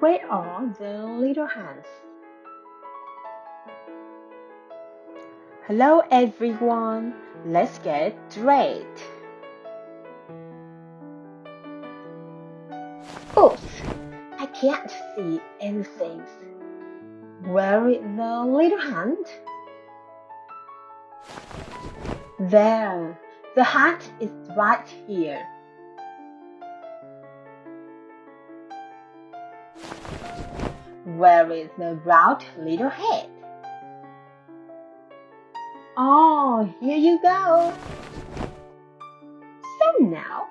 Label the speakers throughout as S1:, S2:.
S1: Where are the little hands? Hello everyone, let's get straight. Oops, I can't see anything. Where is the little hand? There, the hat is right here. Where is the round little head? Oh, here you go. So now,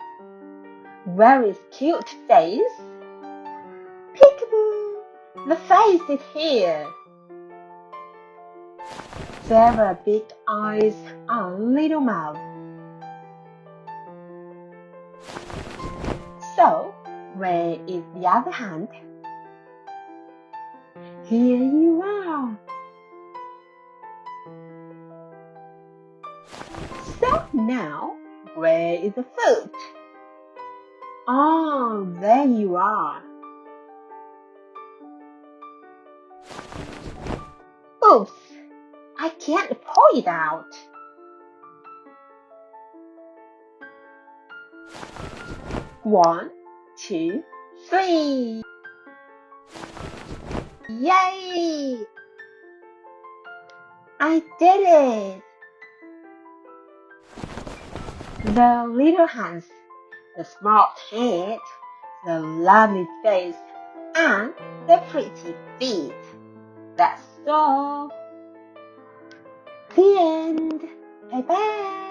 S1: where is cute face? Peekaboo! The face is here. There are big eyes on little mouth. Where is the other hand? Here you are. So now, where is the foot? Oh, there you are. Oops, I can't pull it out. One, two, three. Yay! I did it! The little hands, the smart head, the lovely face, and the pretty feet. That's all. The end. Bye bye.